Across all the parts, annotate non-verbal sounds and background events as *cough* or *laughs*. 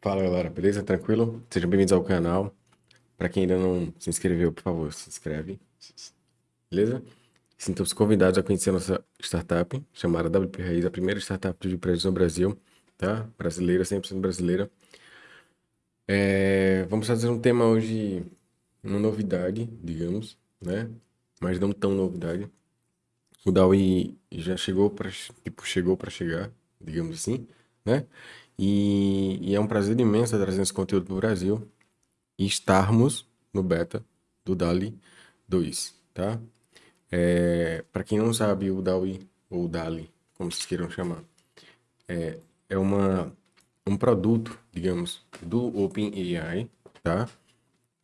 Fala galera, beleza? Tranquilo? Sejam bem-vindos ao canal. Para quem ainda não se inscreveu, por favor, se inscreve. Beleza? Sintam-se convidados a conhecer a nossa startup, chamada WP Raiz, a primeira startup de prédios no Brasil, tá? Brasileira, 100% brasileira. É... Vamos fazer um tema hoje, uma novidade, digamos, né? Mas não tão novidade. O DAWI já chegou para tipo, chegou chegar, digamos assim, né? E, e, é um prazer imenso trazer esse conteúdo para o Brasil e estarmos no beta do DALI 2, tá? É, para quem não sabe, o DALI, ou DALI, como vocês queiram chamar, é, é uma, um produto, digamos, do OpenAI, tá?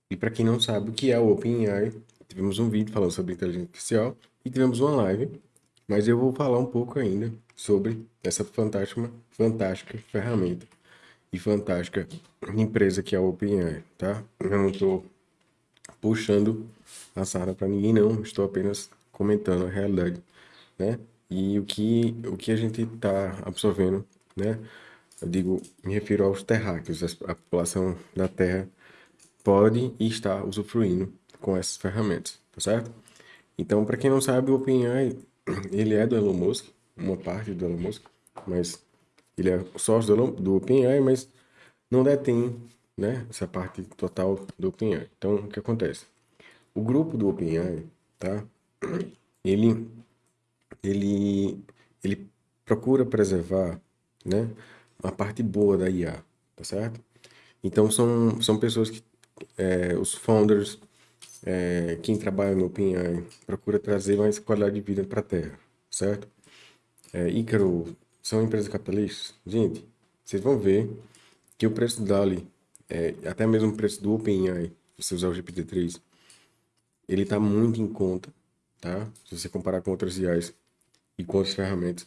E para quem não sabe o que é o OpenAI, tivemos um vídeo falando sobre inteligência artificial e tivemos uma live, mas eu vou falar um pouco ainda sobre essa fantástica, fantástica ferramenta e fantástica empresa que é a OpenAI, tá? Eu não estou puxando a sarna para ninguém não, estou apenas comentando a realidade, né? E o que o que a gente está absorvendo, né? Eu digo, me refiro aos terráqueos, a população da Terra pode e está usufruindo com essas ferramentas, tá certo? Então, para quem não sabe, o OpenAI, ele é do Elon Musk, uma parte do Elon Musk, mas ele é sócio do, do OpenAI, mas não detém né, essa parte total do OpenAI. Então, o que acontece? O grupo do OpenAI, tá? Ele, ele, ele procura preservar, né, a parte boa da IA, tá certo? Então, são, são pessoas que, é, os founders, é, quem trabalha no OpenAI, procura trazer mais qualidade de vida para a Terra, certo? É, Ícaro são empresas capitalistas? Gente, vocês vão ver que o preço DALI, é, até mesmo o preço do OpenAI, se você usar o GPT-3, ele está muito em conta, tá? Se você comparar com outras IAs e com outras ferramentas.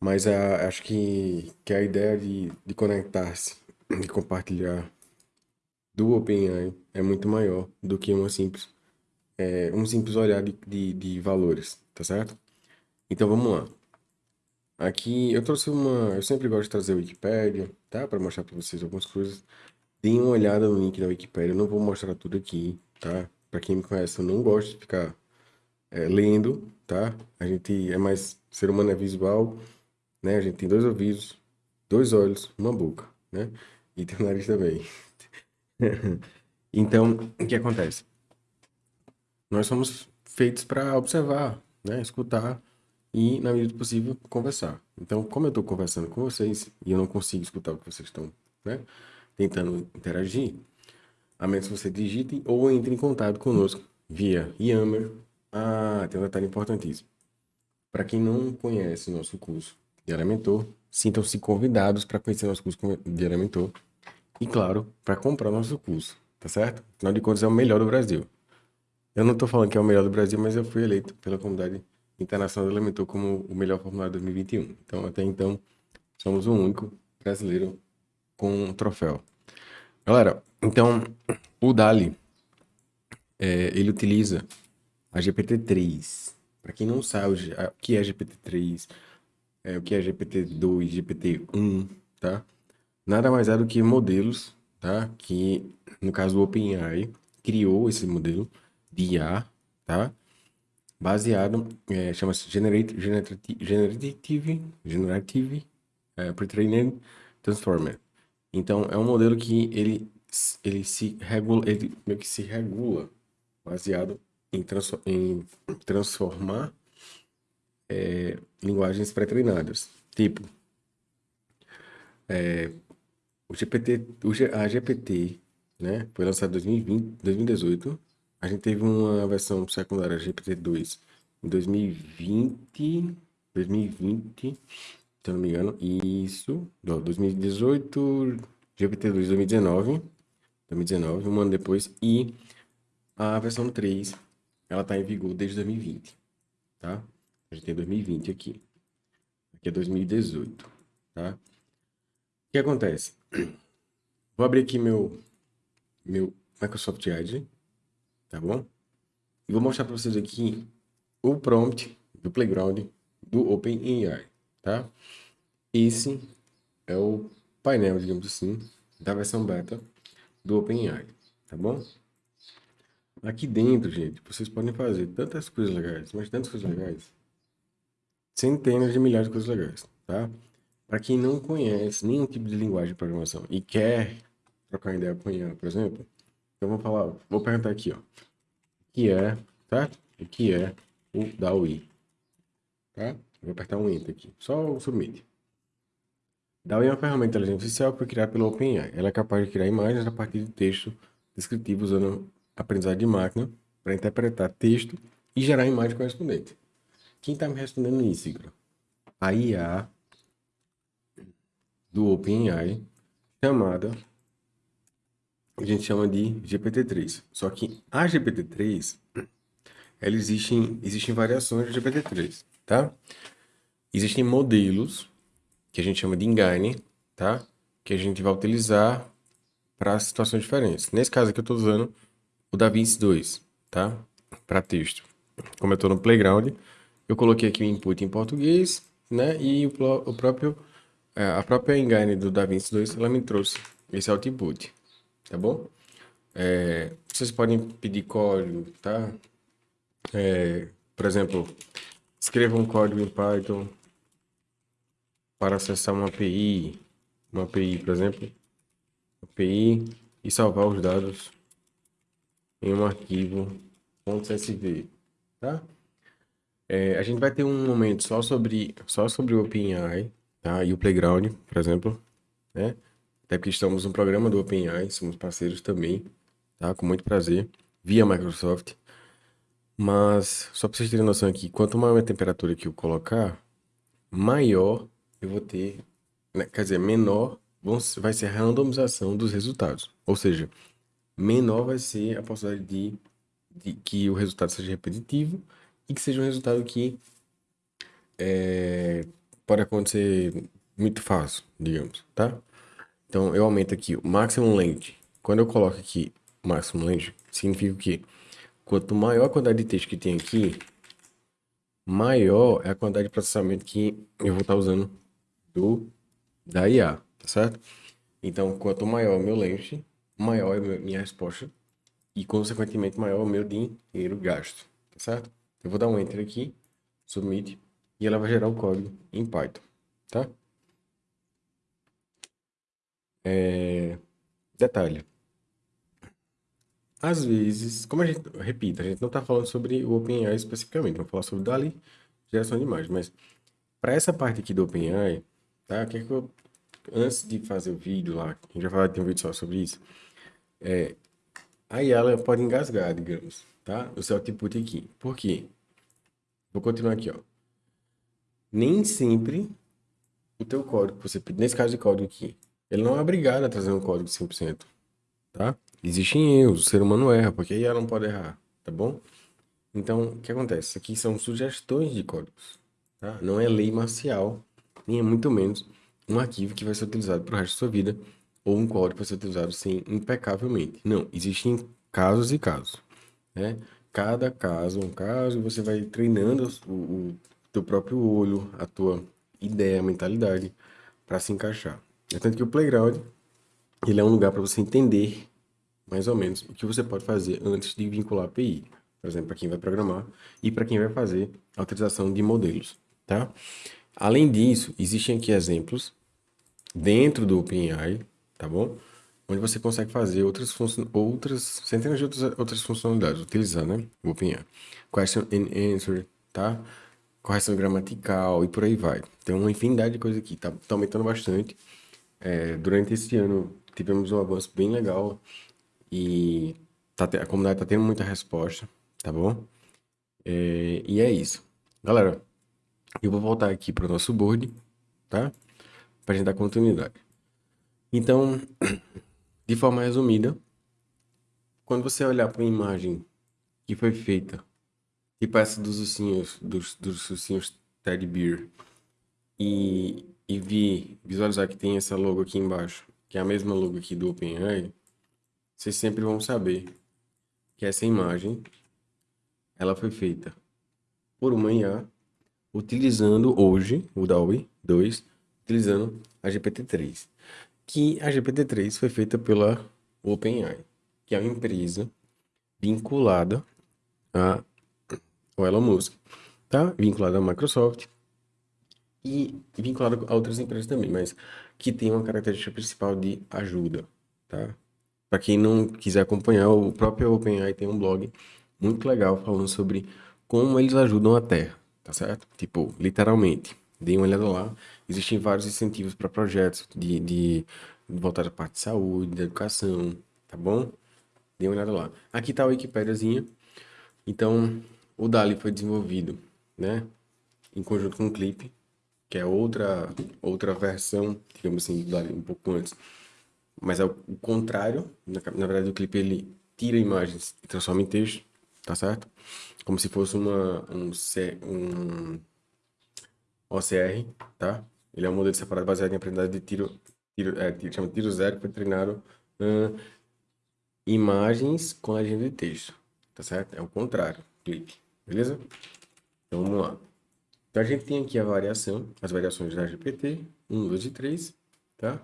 Mas a, acho que, que a ideia de, de conectar-se, de compartilhar do OpenAI é muito maior do que uma simples, é, um simples olhar de, de, de valores, tá certo? Então vamos lá. Aqui eu trouxe uma. Eu sempre gosto de trazer a Wikipédia, tá? Para mostrar para vocês algumas coisas. Deem uma olhada no link da Wikipédia. Eu não vou mostrar tudo aqui, tá? Para quem me conhece, eu não gosto de ficar é, lendo, tá? A gente é mais. Ser humano é visual, né? A gente tem dois ouvidos, dois olhos, uma boca, né? E tem o nariz também. *laughs* então, o que acontece? Nós somos feitos para observar, né? Escutar e, na medida do possível, conversar. Então, como eu estou conversando com vocês e eu não consigo escutar o que vocês estão né, tentando interagir, a menos que você digite ou entre em contato conosco via Yammer. Ah, tem um detalhe importantíssimo. Para quem não conhece nosso curso de Elementor, sintam-se convidados para conhecer nosso curso de Elementor e, claro, para comprar nosso curso, tá certo? Afinal de contas, é o melhor do Brasil. Eu não estou falando que é o melhor do Brasil, mas eu fui eleito pela comunidade internacional elementou como o melhor formulário de 2021. Então, até então, somos o único brasileiro com um troféu. Galera, então, o DALI, é, ele utiliza a GPT-3. Para quem não sabe o que é GPT-3, é, o que é GPT-2, GPT-1, tá? Nada mais é do que modelos, tá? Que, no caso do OpenAI, criou esse modelo de IA, tá? Baseado, é, chama-se Generative, Generative, é, Pre-trained Transformer. Então, é um modelo que ele, ele se regula, ele meio que se regula baseado em, transform, em transformar é, linguagens pré-treinadas. Tipo, é, o GPT, o, a GPT, né, foi lançado em 2020, 2018, a gente teve uma versão secundária GPT-2 em 2020, 2020, se eu não me engano, isso, não, 2018, GPT-2 2019, 2019, um ano depois, e a versão 3, ela está em vigor desde 2020, tá? A gente tem 2020 aqui, aqui é 2018, tá? O que acontece? Vou abrir aqui meu, meu Microsoft Edge, tá bom? E vou mostrar para vocês aqui o prompt do Playground do OpenAI, tá? Esse é o painel, digamos assim, da versão beta do OpenAI, tá bom? Aqui dentro, gente, vocês podem fazer tantas coisas legais, mas tantas coisas legais. Centenas de milhares de coisas legais, tá? Para quem não conhece nenhum tipo de linguagem de programação e quer trocar ideia com IA, por exemplo, eu vou falar, vou perguntar aqui, ó. O que é, tá? O que é o DAWI? Tá? Vou apertar um Enter aqui, só o Submit. DAWI é uma ferramenta de inteligência artificial que foi criada pelo OpenAI. Ela é capaz de criar imagens a partir de texto descritivo usando aprendizado de máquina para interpretar texto e gerar imagem correspondente. Quem está me respondendo isso, Igor? A IA do OpenAI, chamada, a gente chama de GPT-3. Só que a GPT-3, ela existe, existem variações de GPT-3, tá? Existem modelos, que a gente chama de engine, tá? Que a gente vai utilizar para situações diferentes. Nesse caso aqui eu estou usando o DaVinci 2, tá? Para texto. Como eu estou no Playground, eu coloquei aqui o input em português, né? E o, o próprio é, a própria engine do DaVinci 2, ela me trouxe esse output, tá bom? É, vocês podem pedir código, tá? É, por exemplo, escreva um código em Python para acessar uma API, uma API, por exemplo, API e salvar os dados em um arquivo .csv, tá? É, a gente vai ter um momento só sobre só sobre o OpenAI, tá? E o Playground, por exemplo, né? Até porque estamos no programa do OpenAI, somos parceiros também, tá? Com muito prazer, via Microsoft. Mas, só para vocês terem noção aqui, quanto maior a temperatura que eu colocar, maior eu vou ter, né? quer dizer, menor vai ser a randomização dos resultados. Ou seja, menor vai ser a possibilidade de, de que o resultado seja repetitivo e que seja um resultado que é, pode acontecer muito fácil, digamos, tá? Então, eu aumento aqui o maximum length. Quando eu coloco aqui o maximum length, significa que quanto maior a quantidade de texto que tem aqui, maior é a quantidade de processamento que eu vou estar usando do da IA, tá certo? Então, quanto maior o meu length, maior é a minha resposta e, consequentemente, maior o meu dinheiro gasto, tá certo? Eu vou dar um Enter aqui, Submit, e ela vai gerar o código em Python, tá? É... Detalhe. Às vezes, como a gente, repita, a gente não está falando sobre o OpenAI especificamente, vamos falar sobre DALI, geração de imagem, mas para essa parte aqui do OpenAI, tá? Que, é que eu, antes de fazer o vídeo lá, a gente já falou, tem um vídeo só sobre isso, é, aí ela pode engasgar, digamos, tá? O seu output aqui. Por quê? Vou continuar aqui, ó nem sempre o teu código você nesse caso de código aqui, ele não é obrigado a trazer um código 100%, tá? Existem erros, o ser humano erra, porque aí ela não pode errar, tá bom? Então, o que acontece? Aqui são sugestões de códigos, tá? Não é lei marcial, nem é muito menos um arquivo que vai ser utilizado para o resto da sua vida, ou um código vai ser utilizado sim, impecavelmente. Não, existem casos e casos, né? Cada caso é um caso, e você vai treinando o, o teu próprio olho, a tua ideia, a mentalidade para se encaixar. É tanto que o playground, ele é um lugar para você entender mais ou menos o que você pode fazer antes de vincular a API. Por exemplo, para quem vai programar e para quem vai fazer a utilização de modelos, tá? Além disso, existem aqui exemplos dentro do OpenAI, tá bom? Onde você consegue fazer outras, outras centenas de outras, outras funcionalidades, utilizar, né? O OpenAI. Question and Answer, tá? correção gramatical e por aí vai. Tem uma infinidade de coisas aqui, tá, tá aumentando bastante. É, durante esse ano tivemos um avanço bem legal e tá, a comunidade tá tendo muita resposta, tá bom? É, e é isso. Galera, eu vou voltar aqui para o nosso board, tá? Para gente dar continuidade. Então, *clears throat* de forma resumida, quando você olhar para uma imagem que foi feita Tipo essa dos ursinhos, dos, dos ursinhos Teddy Bear. E, e vi, visualizar que tem essa logo aqui embaixo, que é a mesma logo aqui do OpenAI, vocês sempre vão saber que essa imagem, ela foi feita por uma IA, utilizando hoje o DAWI 2, utilizando a GPT-3. que a GPT-3 foi feita pela OpenAI, que é uma empresa vinculada a o Elon Musk, tá? Vinculada à Microsoft e vinculada a outras empresas também, mas que tem uma característica principal de ajuda, tá? Para quem não quiser acompanhar, o próprio OpenAI tem um blog muito legal falando sobre como eles ajudam a Terra, tá certo? Tipo, literalmente. Dê uma olhada lá. Existem vários incentivos para projetos de, de voltar à parte de saúde, de educação, tá bom? Dê uma olhada lá. Aqui tá a Wikipédiazinha. Então, o DALI foi desenvolvido, né? Em conjunto com o Clip, que é outra, outra versão, digamos assim, um pouco antes. Mas é o contrário. Na, na verdade, o Clip ele tira imagens e transforma em texto, tá certo? Como se fosse uma, um, um OCR, tá? Ele é um modelo separado baseado em aprendizagem de tiro, tiro, é, chama tiro zero, treinado uh, imagens com legenda de texto, tá certo? É o contrário, clipe, beleza? Então vamos lá. Então a gente tem aqui a variação, as variações da GPT, 1, 2 e 3, tá?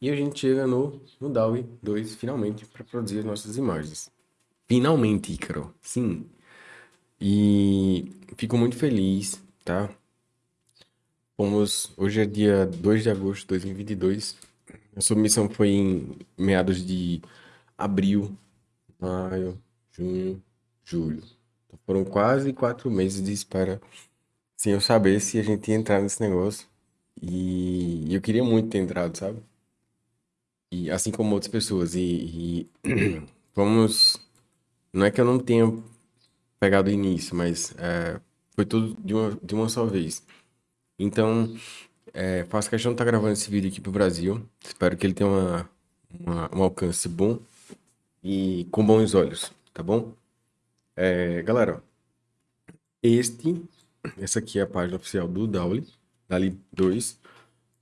E a gente chega no, no DAWI 2, finalmente, para produzir as nossas imagens. Finalmente, Ícaro, sim. E fico muito feliz, tá? Fomos, hoje é dia 2 de agosto de 2022. A submissão foi em meados de abril, maio, junho, julho. Então foram quase quatro meses de espera sem eu saber se a gente ia entrar nesse negócio. E eu queria muito ter entrado, sabe? E assim como outras pessoas. E, e *clears throat* vamos. Não é que eu não tenha pegado o início, mas é, foi tudo de uma, de uma só vez. Então, é, faço questão de estar gravando esse vídeo aqui pro Brasil. Espero que ele tenha uma, uma, um alcance bom e com bons olhos, tá bom? É, galera, este, essa aqui é a página oficial do Dali, Dali 2,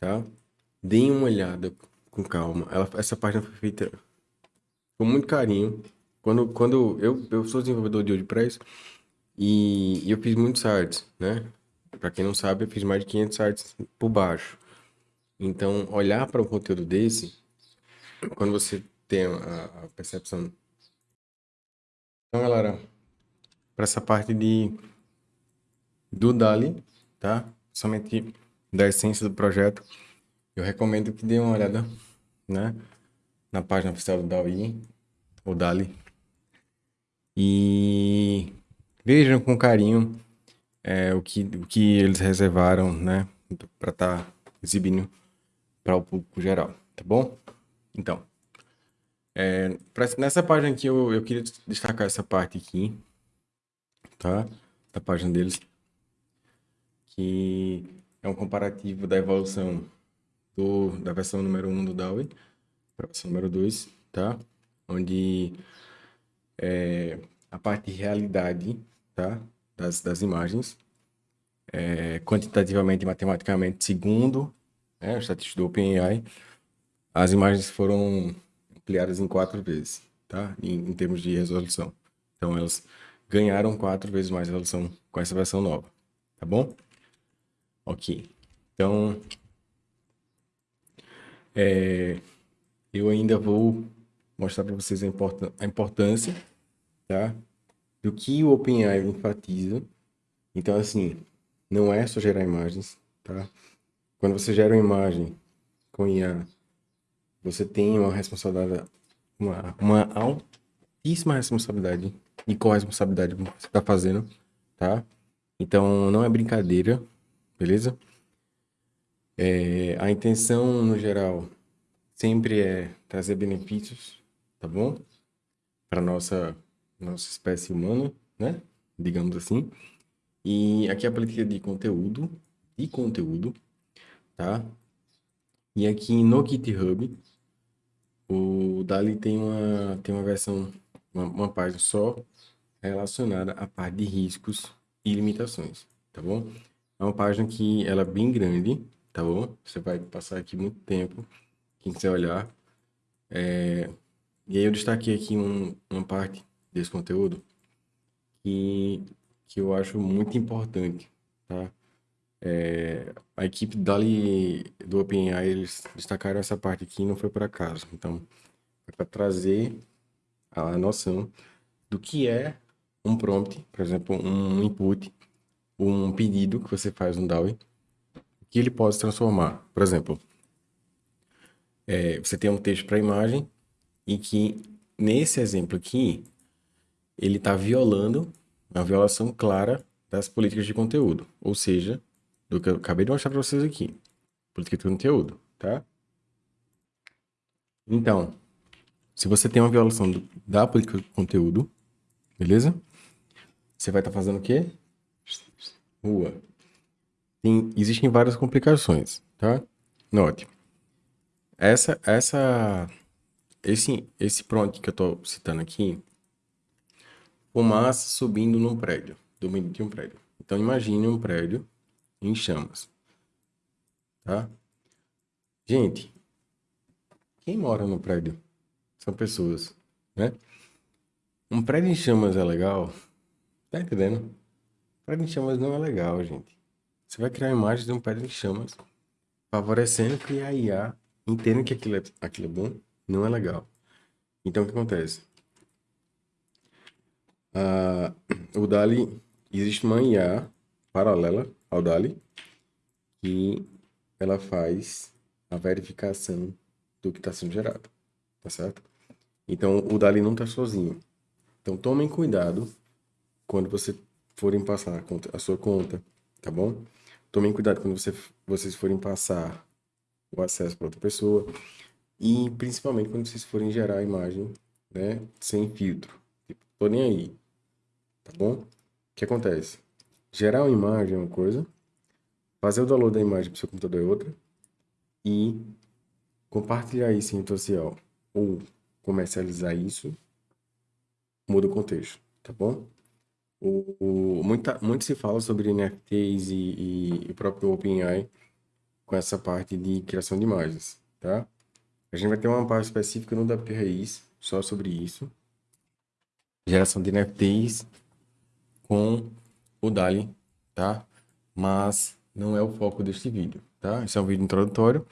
tá? Deem uma olhada com calma. Ela, essa página foi feita com muito carinho. Quando, quando eu, eu sou desenvolvedor de WordPress e, e eu fiz muitos sites, né? Para quem não sabe, eu fiz mais de 500 sites por baixo. Então, olhar para um conteúdo desse, quando você tem a, a percepção. Então, galera, para essa parte de do Dali, tá? Somente da essência do projeto, eu recomendo que dê uma olhada, né? Na página oficial do Dali, o Dali. E vejam com carinho é, o, que, o que eles reservaram, né, para estar tá exibindo para o público geral, tá bom? Então, é, pra, nessa página aqui eu, eu queria destacar essa parte aqui, tá? Da página deles, que é um comparativo da evolução do, da versão número 1 do DAWI para a versão número 2, tá? Onde é, a parte de realidade, tá? das, das imagens, é, quantitativamente e matematicamente, segundo né, o estatístico do OpenAI, as imagens foram ampliadas em quatro vezes, tá? Em, em, termos de resolução. Então, elas ganharam quatro vezes mais resolução com essa versão nova, tá bom? Ok. Então, é, eu ainda vou mostrar para vocês a, importância, a importância, tá? do que o OpenAI enfatiza. Então, assim, não é só gerar imagens, tá? Quando você gera uma imagem com IA, você tem uma responsabilidade, uma, uma altíssima responsabilidade e corresponsabilidade com o que você está fazendo, tá? Então, não é brincadeira, beleza? É, a intenção, no geral, sempre é trazer benefícios, tá bom? Para nossa nossa espécie humana, né? Digamos assim. E aqui é a política de conteúdo, de conteúdo, tá? E aqui no GitHub, o Dali tem uma, tem uma versão, uma, uma página só relacionada à parte de riscos e limitações, tá bom? É uma página que ela é bem grande, tá bom? Você vai passar aqui muito tempo, quem quiser olhar. É... E aí eu destaquei aqui um, uma parte desse conteúdo que, que eu acho muito importante, tá? É, a equipe dali do OpenAI, eles destacaram essa parte aqui não foi por acaso. Então, é para trazer a noção do que é um prompt, por exemplo, um input, um pedido que você faz no DAWI, que ele pode se transformar. Por exemplo, é, você tem um texto para imagem e que, nesse exemplo aqui, ele está violando uma violação clara das políticas de conteúdo, ou seja, do que eu acabei de mostrar para vocês aqui, política de conteúdo, tá? Então, se você tem uma violação do, da política de conteúdo, beleza? Você vai estar tá fazendo o quê? Rua. Tem, existem várias complicações, tá? Note. Essa, essa, esse, esse prompt que eu estou citando aqui, fumaça subindo num prédio, do meio de um prédio. Então, imagine um prédio em chamas, tá? Gente, quem mora no prédio? São pessoas, né? Um prédio em chamas é legal? Tá entendendo? Prédio em chamas não é legal, gente. Você vai criar imagens de um prédio em chamas, favorecendo que a IA entenda que aquilo é, aquilo é bom, não é legal. Então, o que acontece? Ah, o DALI, existe uma IA paralela ao DALI, que ela faz a verificação do que está sendo gerado, tá certo? Então, o DALI não está sozinho. Então, tomem cuidado quando você forem passar a, sua conta, tá bom? Tomem cuidado quando você, vocês forem passar o acesso para outra pessoa e principalmente quando vocês forem gerar a imagem, né, sem filtro. Tipo, tô nem aí, tá bom? O que acontece? Gerar uma imagem é uma coisa, fazer o download da imagem para o seu computador é outra e compartilhar isso em rede social ou comercializar isso muda o contexto, tá bom? O, o, muita, muito se fala sobre NFTs e, e, o próprio OpenAI com essa parte de criação de imagens, tá? A gente vai ter uma parte específica no WP Raiz só sobre isso. Geração de NFTs com o DALI, tá? Mas não é o foco deste vídeo, tá? Esse é um vídeo introdutório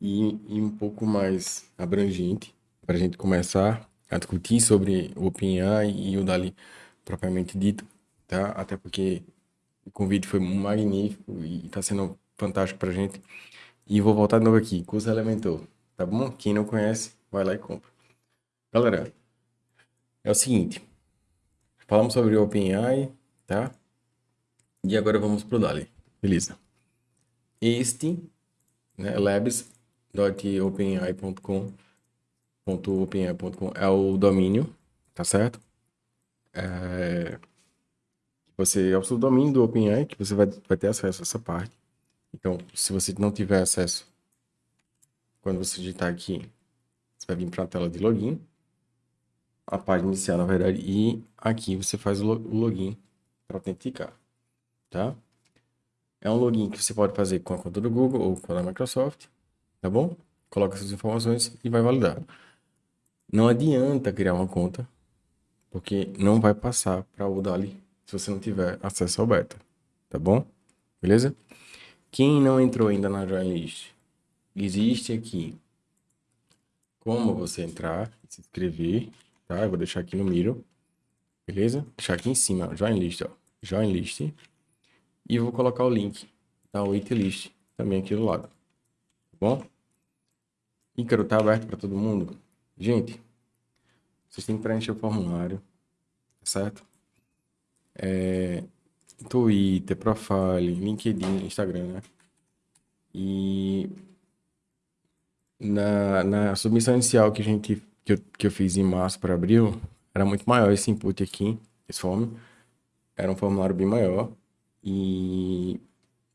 e, e um pouco mais abrangente para a gente começar a discutir sobre o OpenAI e o DALI propriamente dito, tá? Até porque o convite foi magnífico e está sendo fantástico para a gente. E vou voltar de novo aqui, curso Elementor, tá bom? Quem não conhece, vai lá e compra. Galera, é o seguinte, falamos sobre o OpenAI, tá? E agora vamos pro DALI, beleza? Este, né, labs.openai.com .openai.com é o domínio, tá certo? É... Você é o domínio do OpenAI que você vai, vai ter acesso a essa parte. Então, se você não tiver acesso, quando você digitar aqui, você vai vir para a tela de login, a página inicial, na verdade, e aqui você faz o login para autenticar, tá? É um login que você pode fazer com a conta do Google ou com a da Microsoft, tá bom? Coloca suas informações e vai validar. Não adianta criar uma conta, porque não vai passar para o Dali se você não tiver acesso ao beta, tá bom? Beleza? Quem não entrou ainda na Join List, existe aqui como você entrar e se inscrever, tá? Eu vou deixar aqui no Miro, beleza? Deixar aqui em cima, Join List, ó. Join List. E vou colocar o link da Waitlist também aqui do lado, tá bom? Ícaro tá aberto para todo mundo? Gente, vocês têm que preencher o formulário, certo? É, Twitter, Profile, LinkedIn, Instagram, né? E na, na submissão inicial que a gente que eu, que eu fiz em março para abril, era muito maior esse input aqui, esse form. Era um formulário bem maior. E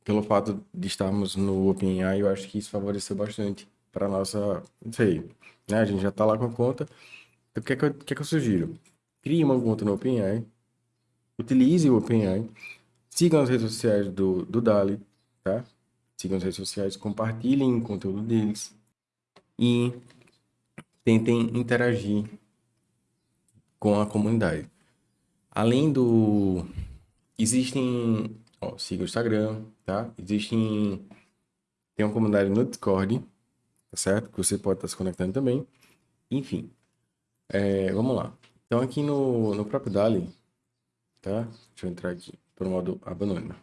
pelo fato de estarmos no OpenAI, eu acho que isso favoreceu bastante para nossa, não sei, né? A gente já está lá com a conta. Então, o que é que, eu, que, é que eu sugiro? Crie uma conta no OpenAI, utilize o OpenAI, sigam as redes sociais do, do Dali, tá? Sigam as redes sociais, compartilhem o conteúdo deles e tentem interagir com a comunidade. Além do... Existem Ó, siga o Instagram, tá? Existem... Tem uma comunidade no Discord, tá certo? Que você pode estar se conectando também. Enfim, é, vamos lá. Então aqui no, no próprio Dali, tá? Deixa eu entrar aqui por modo anônimo.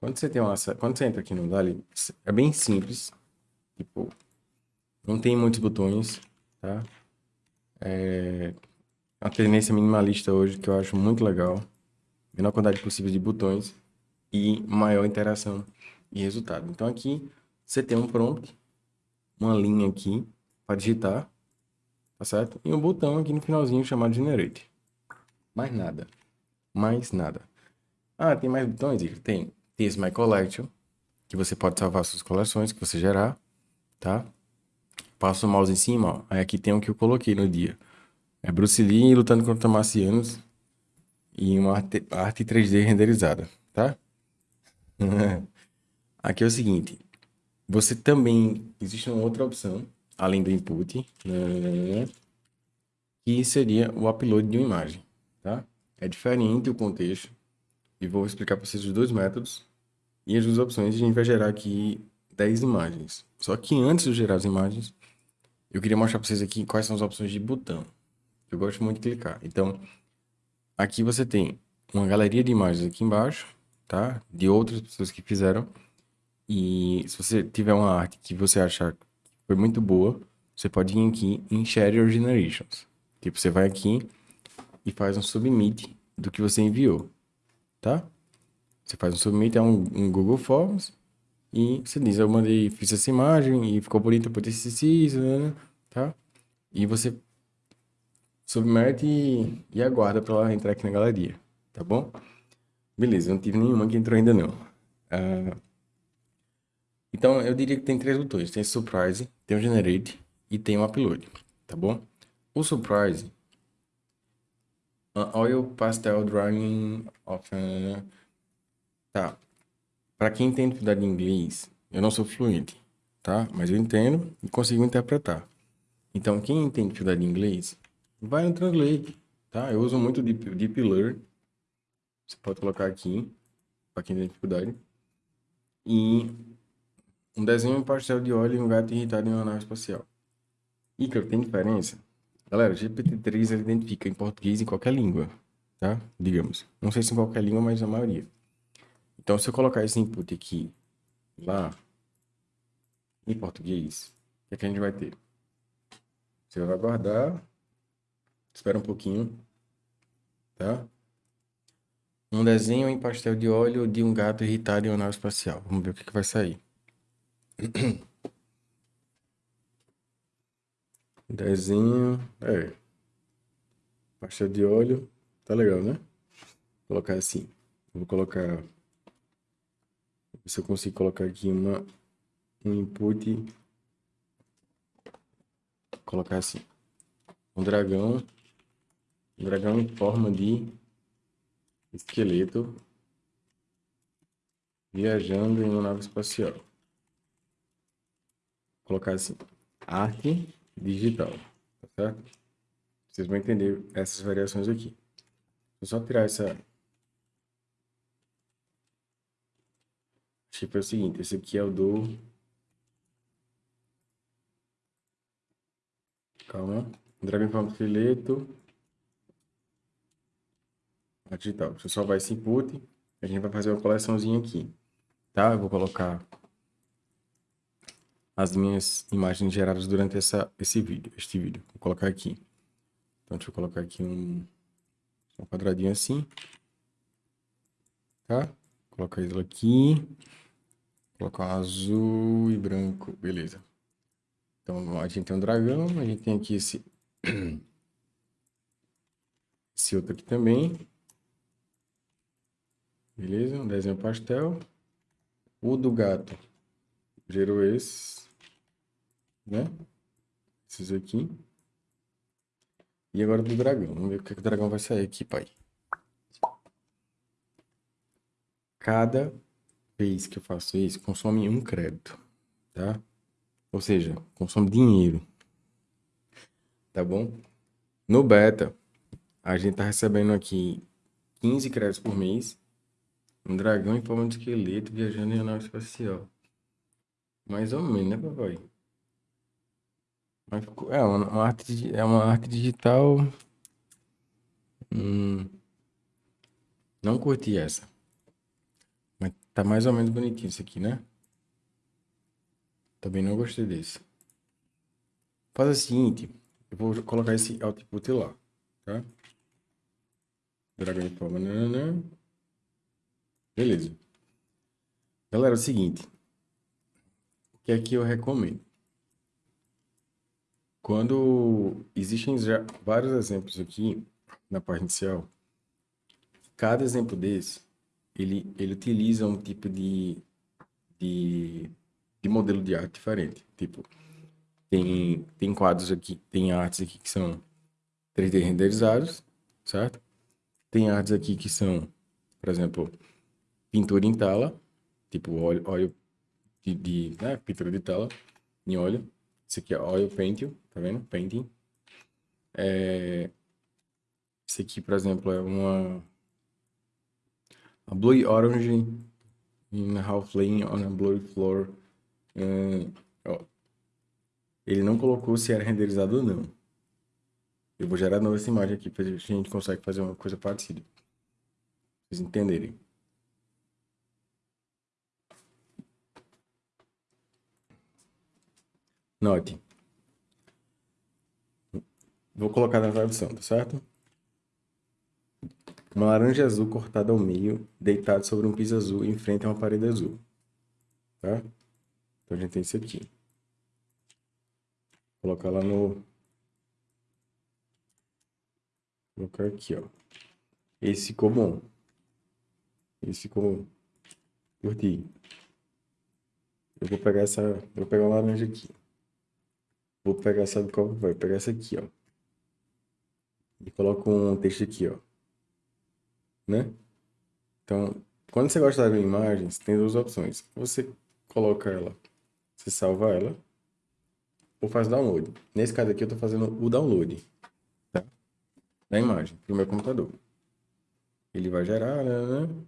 Quando você tem uma, quando você entra aqui no Dali, é bem simples. Tipo, não tem muitos botões, tá? É uma tendência minimalista hoje que eu acho muito legal. Menor quantidade possível de botões e maior interação e resultado. Então aqui você tem um prompt, uma linha aqui para digitar, tá certo? E um botão aqui no finalzinho chamado Generate. Mais nada. Mais nada. Ah, tem mais botões? Tem. Esse My Collection, que você pode salvar suas coleções que você gerar, tá? Passa o mouse em cima, ó. Aí aqui tem o que eu coloquei no dia. É Bruce Lee lutando contra marcianos e uma arte 3D renderizada, tá? *laughs* aqui é o seguinte. Você também... Existe uma outra opção, além do input, né? que seria o upload de uma imagem, tá? É diferente o contexto. E vou explicar para vocês os dois métodos e as duas opções. A gente vai gerar aqui 10 imagens. Só que antes de gerar as imagens, eu queria mostrar para vocês aqui quais são as opções de botão. Eu gosto muito de clicar. Então, aqui você tem uma galeria de imagens aqui embaixo, tá? De outras pessoas que fizeram. E se você tiver uma arte que você achar foi muito boa, você pode vir aqui em Share Your Generations. Tipo, você vai aqui e faz um submit do que você enviou, tá? Você faz um submit, é um, um Google Forms, e você diz, eu mandei, fiz essa imagem e ficou bonita por esse isso, né? Tá? E você submete e, e aguarda para ela entrar aqui na galeria, tá bom? Beleza, não tive nenhuma que entrou ainda não. Uh, então, eu diria que tem três botões. Tem Surprise, tem o Generate e tem o Upload, tá bom? O Surprise, uh, Oil Pastel Drawing of... Uh, tá. Para quem tem dificuldade em inglês, eu não sou fluente, tá? Mas eu entendo e consigo interpretar. Então, quem tem dificuldade em inglês, vai no Translate, tá? Eu uso muito Deep, Deep Learn. Você pode colocar aqui, para quem tem dificuldade. E um desenho, pastel de óleo e um gato irritado em uma nave espacial. Ícaro, tem diferença? Galera, GPT-3 ele identifica em português em qualquer língua, tá? Digamos. Não sei se em qualquer língua, mas na maioria. Então, se eu colocar esse input aqui, lá, em português, o que, é que a gente vai ter? Você vai guardar Espera um pouquinho. Tá? Um desenho em pastel de óleo de um gato irritado em uma nave espacial. Vamos ver o que, que vai sair. *coughs* Desenho. É. Pastel de óleo. Tá legal, né? Vou colocar assim. Vou colocar. Se eu consigo colocar aqui uma, um input. Vou colocar assim. Um dragão um dragão em forma de esqueleto viajando em uma nave espacial. Colocar assim, arte digital, tá certo? Vocês vão entender essas variações aqui. Vou só tirar essa... Que foi o seguinte, esse aqui é o do... Calma. Dragão em forma esqueleto digital. Você só vai esse input, a gente vai fazer uma coleçãozinha aqui, tá? Eu vou colocar as minhas imagens geradas durante essa, esse vídeo, este vídeo. Vou colocar aqui. Então, deixa eu colocar aqui um, um quadradinho assim, tá? Colocar isso aqui, colocar azul e branco, beleza. Então, a gente tem um dragão, a gente tem aqui esse, *coughs* esse outro aqui também. Beleza? Um desenho pastel. O do gato gerou esse, né? Esses aqui. E agora do dragão. Vamos ver o que, que o dragão vai sair aqui, pai. Cada vez que eu faço isso, consome um crédito, tá? Ou seja, consome dinheiro. Tá bom? No beta, a gente tá recebendo aqui 15 créditos por mês Um dragão em forma de esqueleto viajando em nave espacial. Mais ou menos, né, papai? Mas ficou- é uma, uma arte, é uma arte digital. Hum, não curti essa. Mas tá mais ou menos bonitinho isso aqui, né? Também não gostei desse. Faz o seguinte, eu vou colocar esse output lá, tá? Dragão em forma, nananã. Beleza. Galera, é o seguinte. O que é que eu recomendo? Quando existem vários exemplos aqui na parte inicial, cada exemplo desse, ele, ele utiliza um tipo de, de, de modelo de arte diferente. Tipo, tem, tem quadros aqui, tem artes aqui que são 3D renderizados, certo? Tem artes aqui que são, por exemplo, pintura em tela, tipo óleo, óleo de, de né, pintura de tela em óleo. Esse aqui é oil painting, tá vendo? Painting. É... Esse aqui, por exemplo, é uma a blue orange in half lane on a blue floor. Ó. Ele não colocou se era renderizado ou não. Eu vou gerar nova essa imagem aqui para a gente consegue fazer uma coisa parecida. Pra vocês entenderem. Note. Vou colocar na tradução, tá certo? Uma laranja azul cortada ao meio, deitada sobre um piso azul em frente a uma parede azul. Tá? Então a gente tem isso aqui. Vou colocar lá no... Vou colocar aqui, ó. Esse ficou bom. Esse ficou... Curti. Eu vou pegar essa... Eu vou pegar uma laranja aqui. Vou pegar, sabe qual? Vou pegar essa aqui, ó. E coloco um texto aqui, ó. Né? Então, quando você gosta da imagem, você tem duas opções. Você coloca ela, você salva ela, ou faz download. Nesse caso aqui, eu tô fazendo o download, tá? Da imagem, pro meu computador. Ele vai gerar, né? né?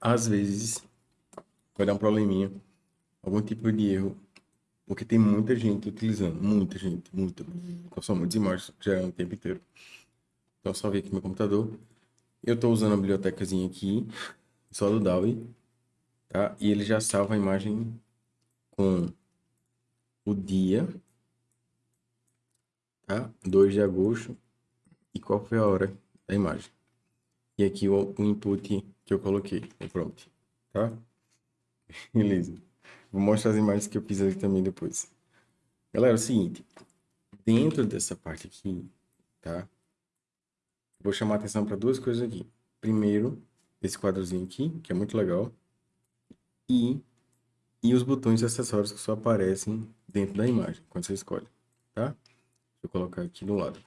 Às vezes, vai dar um probleminha, algum tipo de erro, porque tem muita gente utilizando, muita gente, muita. São muitas imagens gerando o tempo inteiro. Então eu salvei aqui meu computador. Eu estou usando a bibliotecazinha aqui, só do DAWI, tá? E ele já salva a imagem com o dia, tá? 2 de agosto e qual foi a hora da imagem. E aqui o, o input que eu coloquei, o prompt, tá? *laughs* Beleza. Vou mostrar as imagens que eu fiz aqui também depois. Galera, é o seguinte. Dentro dessa parte aqui, tá? Vou chamar atenção para duas coisas aqui. Primeiro, esse quadrozinho aqui, que é muito legal. E, e os botões acessórios que só aparecem dentro da imagem, quando você escolhe, tá? Eu colocar aqui do lado.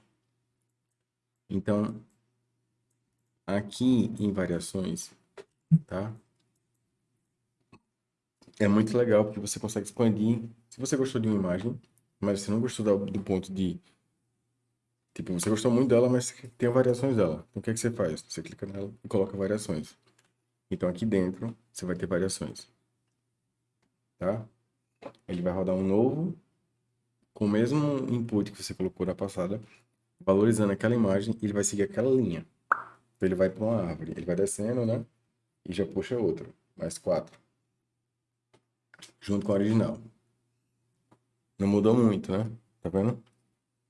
Então, aqui em variações, tá? É muito legal porque você consegue expandir. Se você gostou de uma imagem, mas você não gostou do, ponto de. Tipo, você gostou muito dela, mas tem variações dela. Então o que, é que você faz? Você clica nela e coloca variações. Então aqui dentro você vai ter variações. Tá? Ele vai rodar um novo com o mesmo input que você colocou na passada, valorizando aquela imagem, ele vai seguir aquela linha. Então ele vai para uma árvore, ele vai descendo, né? E já puxa outro, mais quatro junto com a original. Não mudou muito, né? Tá vendo?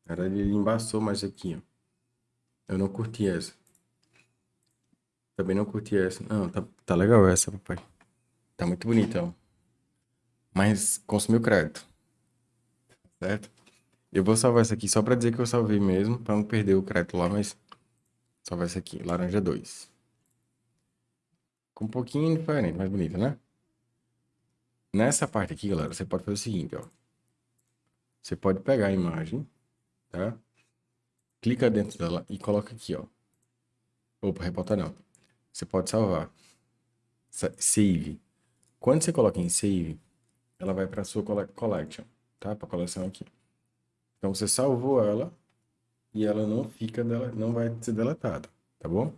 Era ele embaçou mais aqui, ó. Eu não curti essa. Também não curti essa. Não, tá, tá legal essa, papai. Tá muito bonita, ó. Mas consumiu crédito. Certo? Eu vou salvar essa aqui só pra dizer que eu salvei mesmo, pra não perder o crédito lá, mas... Salvar essa aqui, laranja 2. Com um pouquinho diferente, mais bonita, né? Nessa parte aqui, galera, você pode fazer o seguinte, ó. Você pode pegar a imagem, tá? Clica dentro dela e coloca aqui, ó. Opa, reportar não. Você pode salvar. Save. Quando você coloca em save, ela vai para sua collection, tá? Para coleção aqui. Então você salvou ela, e ela não fica, dela, não vai ser deletada, tá bom?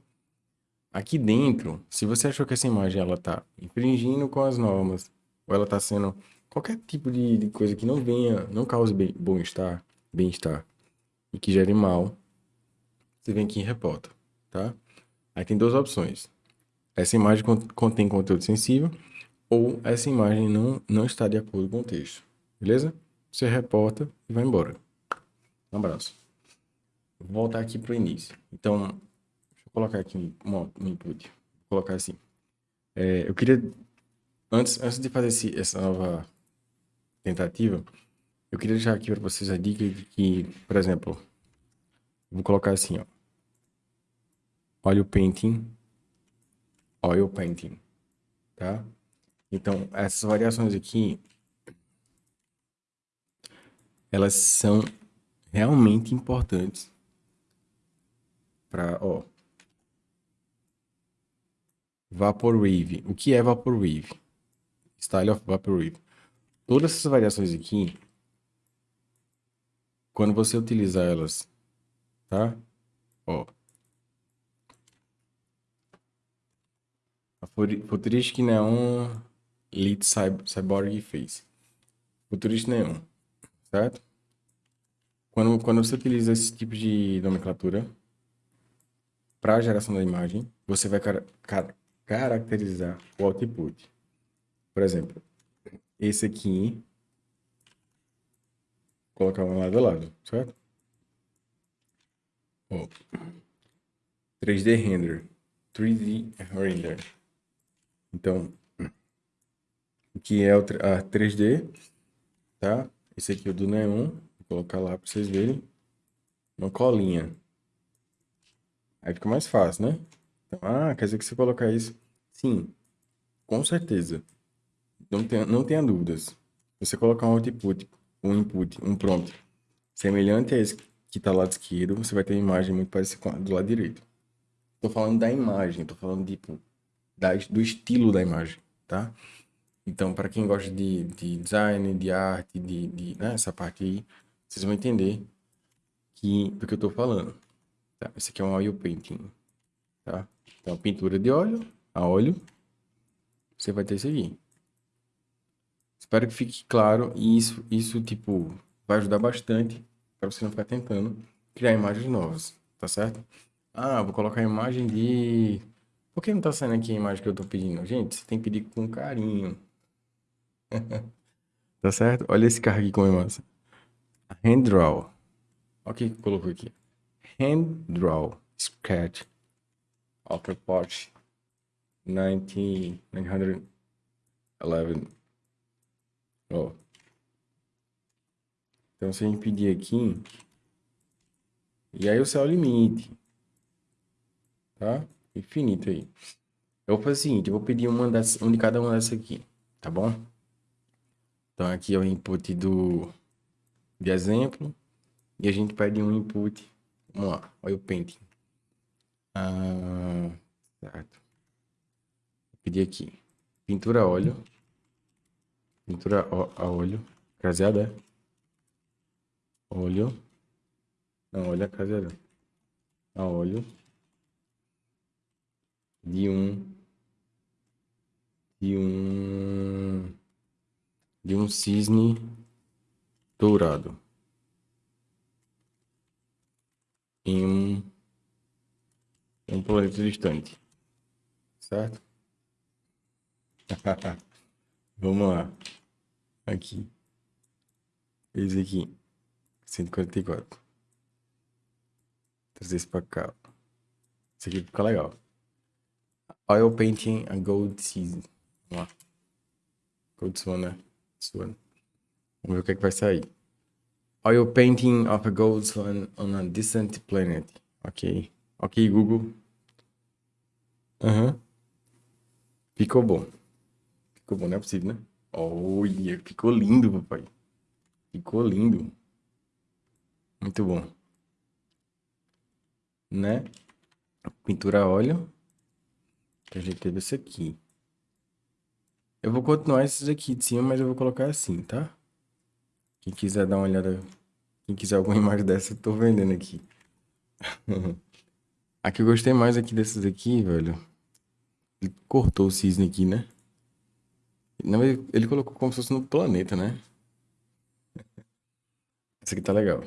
Aqui dentro, se você achou que essa imagem ela tá infringindo com as normas, ou ela tá sendo qualquer tipo de, de coisa que não venha, não cause bem-estar, bem-estar e que gere mal, você vem aqui e reporta, tá? Aí tem duas opções. Essa imagem contém conteúdo sensível ou essa imagem não, não está de acordo com o texto, beleza? Você reporta e vai embora. Um abraço. Vou voltar aqui para o início. Então, deixa eu colocar aqui um, um input. Vou colocar assim. É, eu queria, antes, antes de fazer esse, essa nova tentativa, eu queria deixar aqui para vocês a dica de que, por exemplo, vou colocar assim, ó. Oil painting, oil painting, tá? Então, essas variações aqui, elas são realmente importantes para, ó, Vaporwave. O que é Vaporwave? Style of Vaporwave. Todas essas variações aqui, quando você utilizar elas, tá? Ó. A Futuristic Neon Lead Cyborg Face. Futuristic Neon, certo? Quando, quando você utiliza esse tipo de nomenclatura para a geração da imagem, você vai car car caracterizar o output. Por exemplo, esse aqui, colocar um lado a lado, certo? Ó, 3D render, 3D render. Então, que é a 3D, tá? Esse aqui é o do Neon, vou colocar lá para vocês verem. Uma colinha. Aí fica mais fácil, né? Então, ah, quer dizer que você colocar isso? Sim, com certeza. Não tenha, não tenha dúvidas. Você colocar um output, um input, um prompt semelhante a esse que está lado esquerdo, você vai ter uma imagem muito parecida com a do lado direito. Estou falando da imagem, estou falando tipo, da, do estilo da imagem, tá? Então, para quem gosta de, de design, de arte, de, de né, essa parte aí, vocês vão entender que, do que eu estou falando. Tá? Esse aqui é um oil painting, tá? Então, pintura de óleo, a óleo, você vai ter esse aqui. Espero que fique claro e isso, isso tipo, vai ajudar bastante para você não ficar tentando criar imagens novas, tá certo? Ah, vou colocar a imagem de... Por que não tá saindo aqui a imagem que eu tô pedindo? Gente, você tem que pedir com carinho. *laughs* tá certo? Olha esse carro aqui como é massa. Hand draw. Olha o que colocou aqui. Hand draw sketch of a Porsche 1911. Ó. Então, se a gente pedir aqui, e aí o céu limite, tá? Infinito aí. Eu vou fazer o seguinte, eu vou pedir uma, dessas, uma de cada uma dessas aqui, tá bom? Então, aqui é o input do, de exemplo, e a gente pede um input, vamos lá, olha o painting. Ah, certo. Vou pedir aqui, pintura óleo, pintura a óleo, craseada, é? óleo, não, olha a caseira, a óleo, de um, de um, de um cisne dourado, em um, um planeta distante, certo? *laughs* Vamos lá. Aqui. Esse aqui. 144. Trazer isso pra cá. Isso aqui fica legal. Oil painting a gold season. Vamos lá. Gold swan, né? Swan. Vamos ver o que é que vai sair. Oil painting of a gold swan on a distant planet. Ok. Ok, Google. Aham. Uhum. Ficou bom. Ficou bom, não é possível, né? Olha, ficou lindo, papai. Ficou lindo. Muito bom. Né? Pintura a óleo. Que a gente teve esse aqui. Eu vou continuar esses aqui de cima, mas eu vou colocar assim, tá? Quem quiser dar uma olhada... Quem quiser alguma *laughs* imagem dessa, eu tô vendendo aqui. *laughs* A que eu gostei mais aqui desses aqui, velho. Ele cortou o cisne aqui, né? Não, ele, ele colocou como se fosse no planeta, né? Esse aqui tá legal.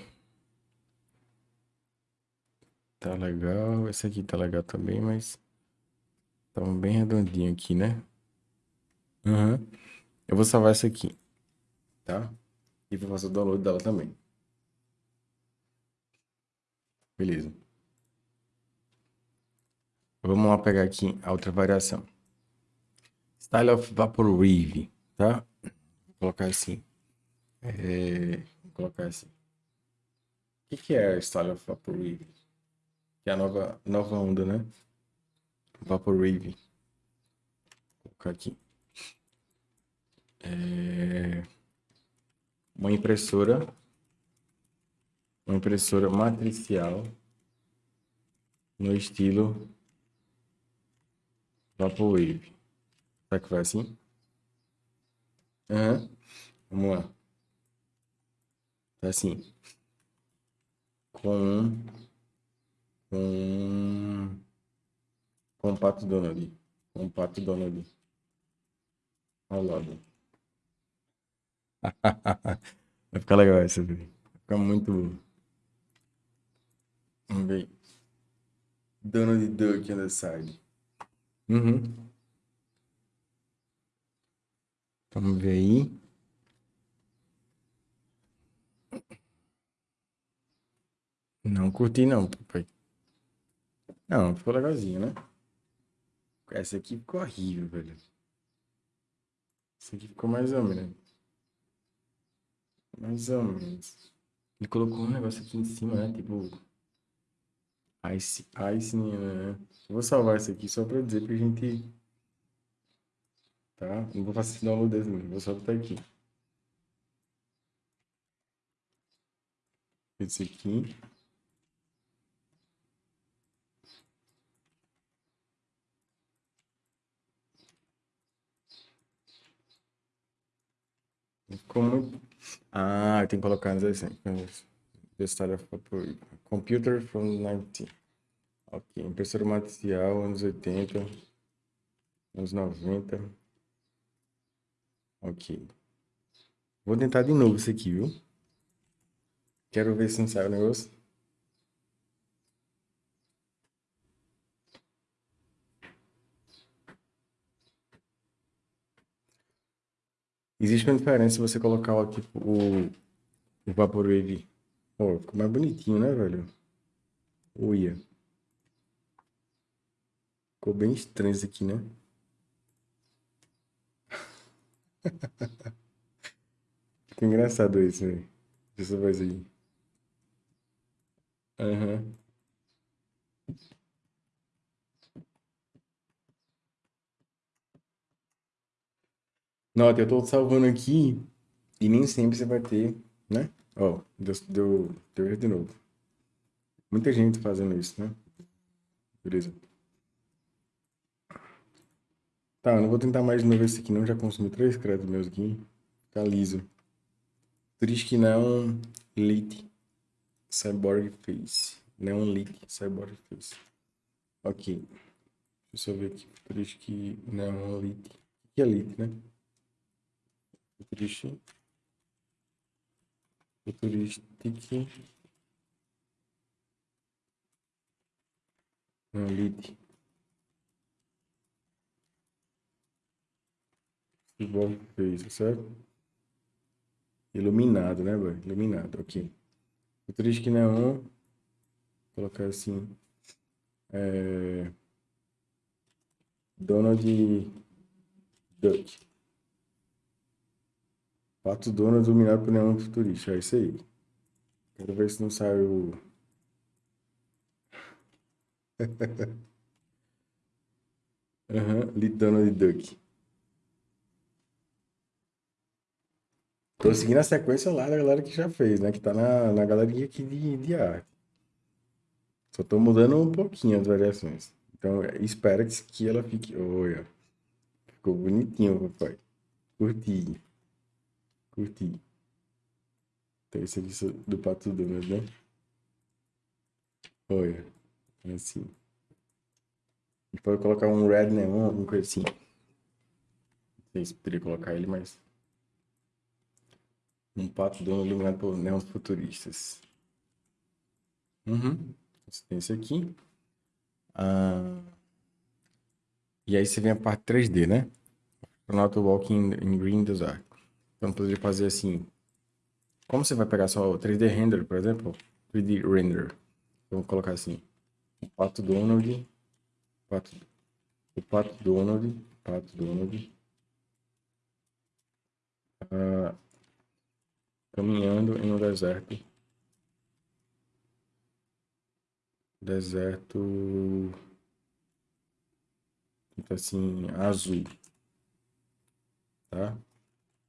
Tá legal. Esse aqui tá legal também, mas... Tá um bem redondinho aqui, né? Aham. Eu vou salvar essa aqui. Tá? E vou fazer o download dela também. Beleza. Vamos lá pegar aqui a outra variação. Style of Vaporwave, tá? Vou colocar assim. É... Vou colocar assim. O que, que é Style of Vaporwave? Que é a nova, nova onda, né? Vaporwave. Vou colocar aqui. É... Uma impressora. Uma impressora matricial. No estilo Vaporwave. Será que vai assim? Aham. Vamos lá. Tá assim. Com... Com... Com o Pato Donald. Com o Pato Donald. Ao lado. *laughs* Vai ficar legal essa, Vai ficar muito... Vamos ver. Donald Duck on the side. Uhum. Vamos ver aí. Não curti não, papai. Não, ficou legalzinho, né? Essa aqui ficou horrível, velho. Essa aqui ficou mais ou menos. Mais ou menos. Ele colocou um negócio aqui em cima, né? Tipo... Ice, ice, né? vou salvar isso aqui só pra dizer pra gente... Tá? Não vou fazer download desse, não. Vou só botar aqui. Esse aqui. Muito... Ah, eu tenho que colocar start of computer from 19. Ok, impressora matricial, anos 80, anos 90. Ok. Vou tentar de novo isso aqui, viu? Quero ver se não sai o negócio. Existe uma diferença se você colocar ó, tipo, o, o Vaporwave. Ó, ficou mais bonitinho, né, velho? Uia. Ficou bem estranho isso aqui, né? *laughs* Ficou engraçado isso, velho. Essa voz aí. Aham. Nota, eu tô salvando aqui e nem sempre você vai ter, né? Ó, deu, deu, deu de novo. Muita gente fazendo isso, né? Beleza. Tá, eu não vou tentar mais de novo esse aqui não, já consumi três créditos meus aqui. Tá liso. Triste que não lit cyborg face. Não lit cyborg face. Ok. Deixa eu ver aqui. Triste que não lit. O que é lit, né? Triste. Futuristic. Não, lit. Cyborg face, certo? Iluminado, né, boy? Iluminado, ok. Futuristic neon. Vou colocar assim. É... Donald Duck. Pato Donald dominado por neon futurista. É isso aí. Quero ver se não sai o... *laughs* Uhum, Donald Duck. Tô seguindo a sequência lá da galera que já fez, né? Que tá na, na galeria aqui de, de arte. Só tô mudando um pouquinho as variações. Então, espera que, ela fique... Olha, ficou bonitinho, papai. Curti. Curti. Então, esse aqui do Pato Donald, né? Olha, assim. A gente pode colocar um red neon, alguma coisa assim. Não sei se poderia colocar ele, mas... Um pato dono iluminado por neons futuristas. Uhum. Tem esse aqui. Ah... E aí você vem a parte 3D, né? Astronaut Walking in Green Desert. Então, poderia fazer assim. Como você vai pegar só o 3D Render, por exemplo? 3D Render. Vamos colocar assim. O Pato Donald. Pato, o Pato Donald. Pato Donald. Ah, caminhando em um deserto. Deserto. Então, assim, azul. Tá?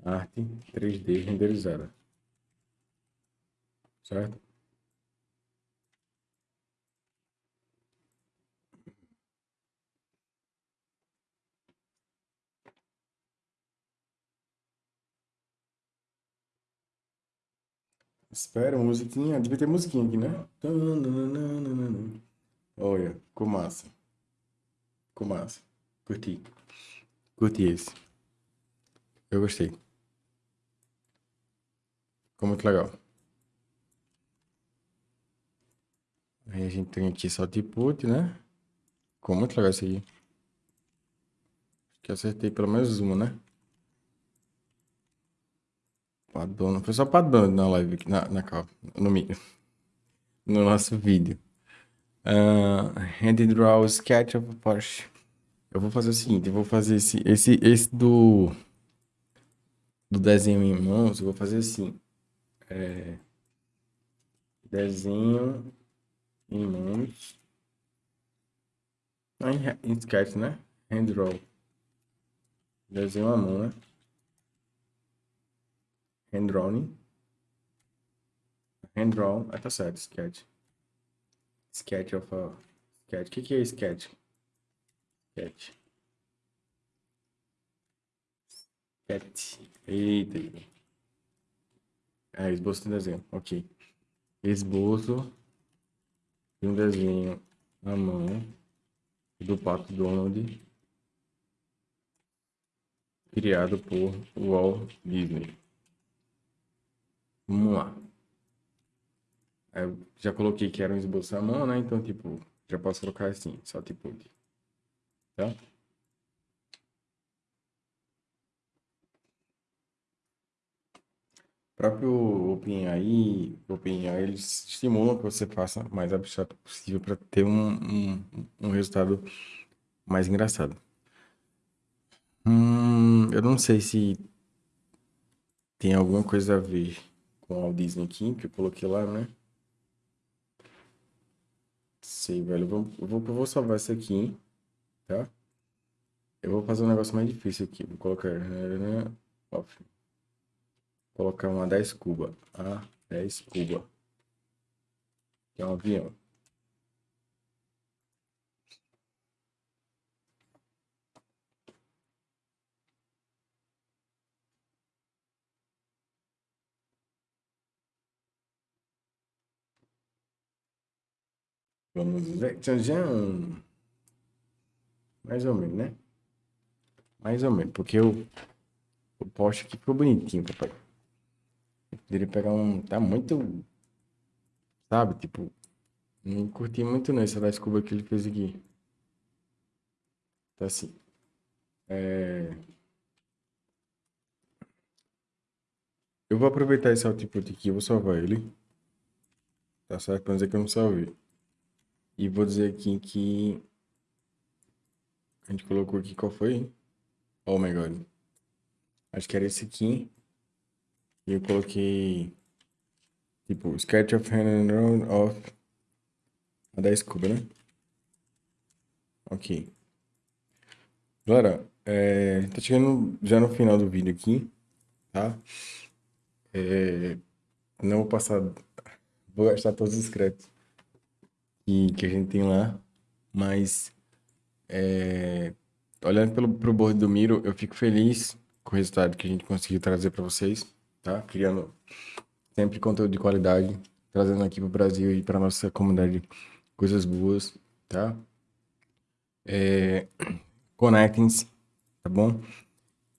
Arte 3D renderizada. Certo? Espera, musiquinha. Devia ter musiquinha aqui, né? Olha, ficou massa. Massa. Curti. Curti esse. Eu gostei. Ficou muito legal. Aí a gente tem aqui só Tiput, né? Ficou muito legal isso aqui. Acho que acertei pelo menos uma, né? Padrão. Foi só padrão na live, na, na capa, no, no nosso vídeo. Uh, hand draw sketch of Porsche. Eu vou fazer o seguinte, eu vou fazer esse, esse, esse do, do desenho em mãos, eu vou fazer assim. É, desenho em mãos. Não, em, sketch, né? Hand draw. Desenho à mão, né? Hand drawing. Hand draw. Ah, tá certo, sketch. Sketch of a... Sketch. O que, que é sketch? Sketch. Sketch. Eita. É, esboço de desenho. Ok. Esboço de um desenho na mão do Pato Donald criado por Walt Disney. Vamos lá. Eu já coloquei que era um esboço à mão, né? Então, tipo, já posso colocar assim, só tipo de. Tá? O próprio OpenAI, OpenAI, eles estimulam que você faça o mais abstrato possível para ter um, um, um resultado mais engraçado. Hum, eu não sei se tem alguma coisa a ver o Disney aqui, que eu coloquei lá, né? Sei, velho. Eu vou, eu vou, salvar isso aqui, tá? Eu vou fazer um negócio mais difícil aqui. Vou colocar... Né, off. Colocar uma 10 cuba. A 10 cuba. Que é um avião. Vamos ver. Tchan, tchan. Mais ou menos, né? Mais ou menos. Porque o, o poste aqui ficou bonitinho, papai. Eu poderia pegar um... Tá muito... Sabe? Tipo... Não curti muito não essa da que ele fez aqui. Tá assim. É... Eu vou aproveitar esse output aqui, eu vou salvar ele. Tá certo? Pra dizer que eu não salvei. E vou dizer aqui que a gente colocou aqui qual foi? Oh my god. Acho que era esse aqui. E eu coloquei tipo sketch of hand and round of a da escova, né? Ok. Galera, é, tá chegando já no final do vídeo aqui, tá? É, não vou passar, vou gastar todos os créditos que, que a gente tem lá, mas é, olhando pelo pro board do Miro, eu fico feliz com o resultado que a gente conseguiu trazer para vocês, tá? Criando sempre conteúdo de qualidade, trazendo aqui para o Brasil e para nossa comunidade coisas boas, tá? É, *clears throat* Conectem-se, tá bom?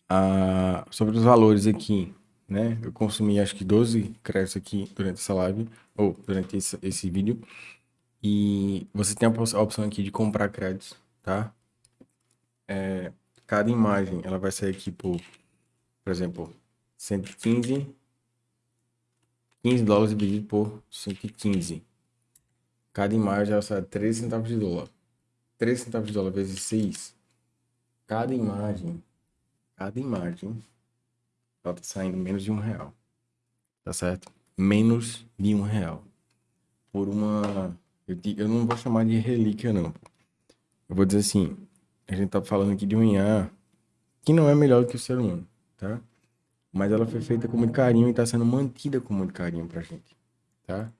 Ah, sobre os valores aqui, né? Eu consumi acho que 12 créditos aqui durante essa live, ou durante esse, esse vídeo. E você tem a opção aqui de comprar créditos, tá? É, cada imagem, ela vai sair aqui por, por exemplo, 115, 15 dólares dividido por 115. Cada imagem, ela sai 13 centavos de dólar. 13 centavos de dólar vezes 6. Cada imagem, cada imagem, ela tá saindo menos de um real. Tá certo? Menos de um real. Por uma eu, eu não vou chamar de relíquia, não. Eu vou dizer assim, a gente tá falando aqui de um IA que não é melhor do que o ser humano, tá? Mas ela foi feita com muito carinho e tá sendo mantida com muito carinho pra gente, tá?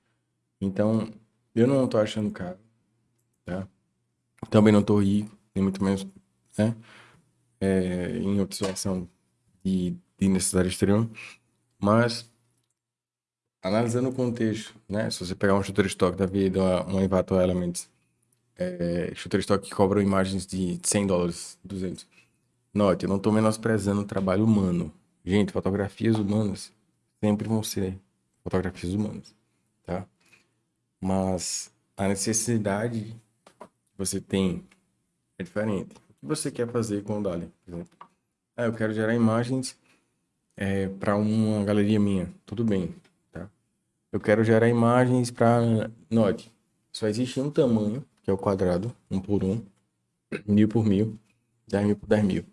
Então, eu não tô achando caro, tá? Também não tô rico, nem muito menos, né? É, em situação de, de necessidade extrema. Mas analisando o contexto, né? Se você pegar um Shutterstock da vida, uma Envato Elements, é, Shutterstock que cobram imagens de 100 dólares, 200. Note, eu não estou menosprezando o trabalho humano. Gente, fotografias humanas sempre vão ser fotografias humanas, tá? Mas a necessidade que você tem é diferente. O que você quer fazer com o Dali, por exemplo? Ah, eu quero gerar imagens é, para uma galeria minha. Tudo bem. Eu quero gerar imagens para... Note, só existe um tamanho, que é o quadrado, um por um, mil por mil, dez mil por dez mil.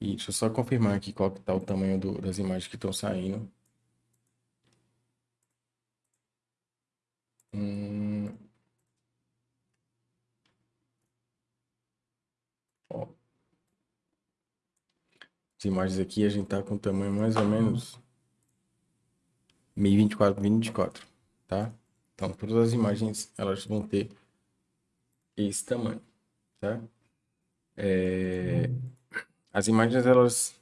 E deixa eu só confirmar aqui qual que tá o tamanho do, das imagens que estão saindo. Hum... Ó. As imagens aqui a gente tá com tamanho mais ou menos 1024 2024, tá? Então, todas as imagens, elas vão ter esse tamanho, tá? É... As imagens, elas,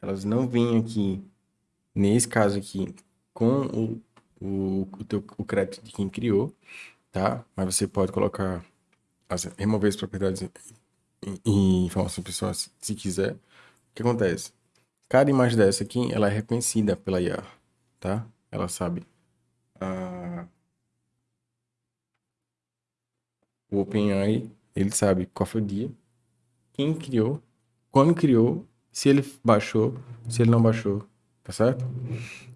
elas não vêm aqui, nesse caso aqui, com o, o, o, teu, o crédito de quem criou, tá? Mas você pode colocar, as, remover as propriedades e informações pessoais se quiser. O que acontece? Cada imagem dessa aqui, ela é reconhecida pela IA tá? Ela sabe. Ah, o OpenAI, ele sabe qual foi o dia, quem criou, quando criou, se ele baixou, se ele não baixou, tá certo?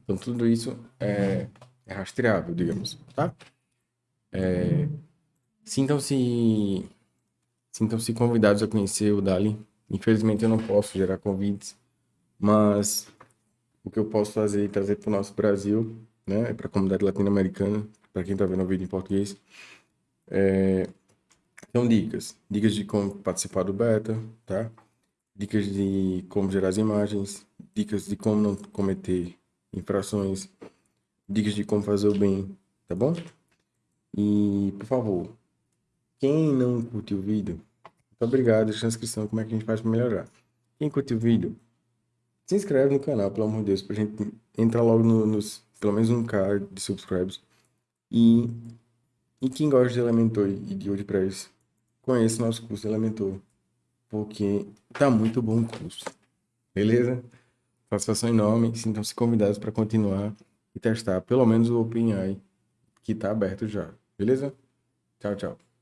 Então tudo isso é, é rastreável, digamos, tá? É, Sintam-se sintam-se convidados a conhecer o Dali. Infelizmente eu não posso gerar convites, mas o que eu posso fazer e trazer para o nosso Brasil, né, para a comunidade latino-americana, para quem está vendo o vídeo em português, é... são dicas. Dicas de como participar do beta, tá? Dicas de como gerar as imagens, dicas de como não cometer infrações, dicas de como fazer o bem, tá bom? E, por favor, quem não curtiu o vídeo, muito obrigado, deixa na descrição como é que a gente faz para melhorar. Quem curtiu o vídeo, se inscreve no canal, pelo amor de Deus, pra gente entrar logo no, nos, pelo menos um K de subscribes. E, e quem gosta de Elementor e de WordPress, conheça o nosso curso Elementor, porque tá muito bom o curso. Beleza? Satisfação enorme, sintam-se convidados para continuar e testar pelo menos o OpenAI, que está aberto já. Beleza? Tchau, tchau.